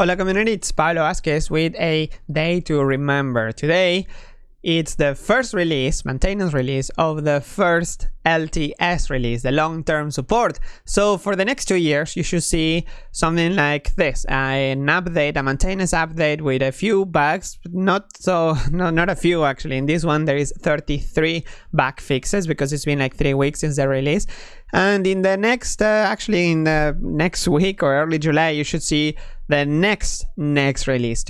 Hola community, it's Pablo Vazquez with a day to remember. Today, it's the first release, maintenance release of the first LTS release, the long-term support. So for the next two years, you should see something like this, an update, a maintenance update with a few bugs, not so, no, not a few actually. In this one, there is 33 bug fixes because it's been like three weeks since the release. And in the next, uh, actually in the next week or early July, you should see the next next release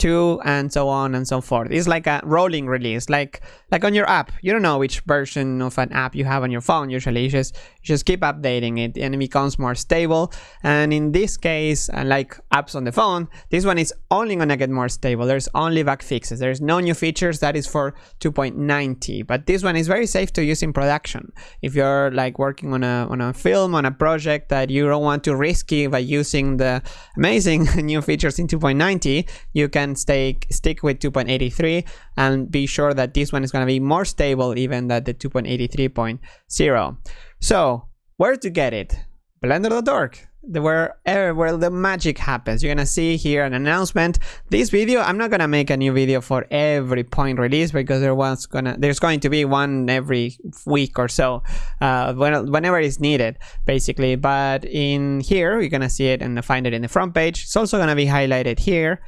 2.83.2 and so on and so forth. It's like a rolling release like like on your app. You don't know which version of an app you have on your phone usually. You just you just keep updating it and it becomes more stable. And in this case uh, like apps on the phone this one is only gonna get more stable. There's only bug fixes. There's no new features. That is for 2.90 but this one is very safe to use in production. If you're like working on a on a film on a project that you don't want to risky by using the amazing new features in 2.90, you can stay stick with 2.83 and be sure that this one is going to be more stable even than the 2.83.0. So where to get it? Blender.org where er, where the magic happens. You're gonna see here an announcement. This video i'm not gonna make a new video for every point release because there was gonna there's going to be one every week or so uh, when, whenever it's needed basically. But in here you're gonna see it and find it in the front page. It's also gonna be highlighted here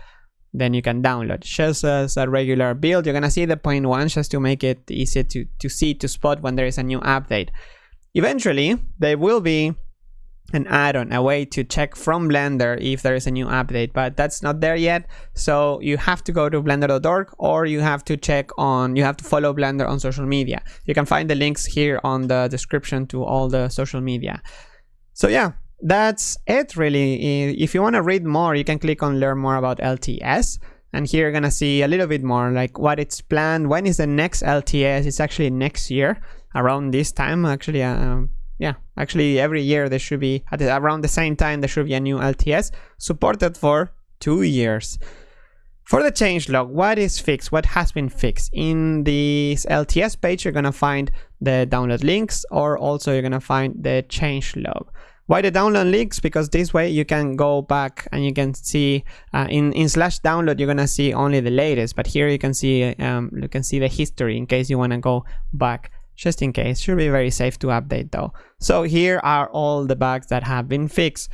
then you can download just as a regular build you're gonna see the point one just to make it easy to to see to spot when there is a new update eventually there will be an add-on, a way to check from Blender if there is a new update, but that's not there yet. So you have to go to blender.org or you have to check on, you have to follow Blender on social media. You can find the links here on the description to all the social media. So yeah, that's it really. If you want to read more, you can click on learn more about LTS. And here you're gonna see a little bit more like what it's planned. When is the next LTS? It's actually next year around this time actually. Uh, yeah, actually every year there should be, at the, around the same time, there should be a new LTS supported for two years. For the changelog, what is fixed? What has been fixed? In this LTS page, you're gonna find the download links or also you're gonna find the changelog. Why the download links? Because this way you can go back and you can see uh, in, in slash download, you're gonna see only the latest, but here you can see um, you can see the history in case you wanna go back just in case. Should be very safe to update though. So here are all the bugs that have been fixed.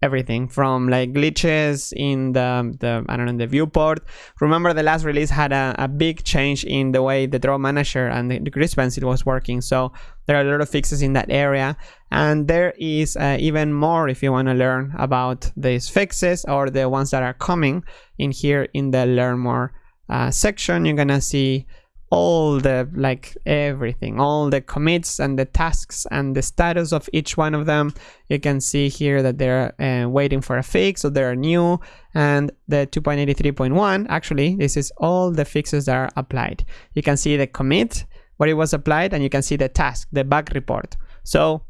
Everything from like glitches in the, the I don't know, the viewport. Remember the last release had a, a big change in the way the draw manager and the, the grease pencil was working. So there are a lot of fixes in that area. And there is uh, even more if you want to learn about these fixes or the ones that are coming in here in the learn more uh, section. You're gonna see all the like everything all the commits and the tasks and the status of each one of them. You can see here that they're uh, waiting for a fix so they're new. And the 2.83.1 actually this is all the fixes that are applied. You can see the commit where it was applied and you can see the task the bug report. So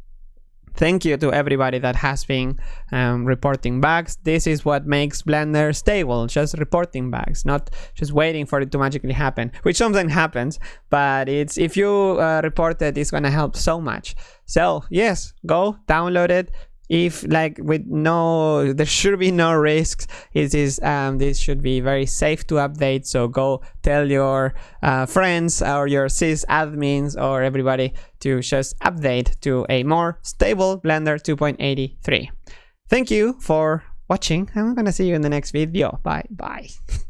thank you to everybody that has been um, reporting bugs. This is what makes Blender stable, just reporting bugs, not just waiting for it to magically happen, which sometimes happens, but it's if you uh, report it, it's gonna help so much. So yes, go download it, if like with no there should be no risks. It is um, this should be very safe to update. So go tell your uh, friends or your sys admins or everybody to just update to a more stable blender 2.83 thank you for watching. I'm gonna see you in the next video. Bye bye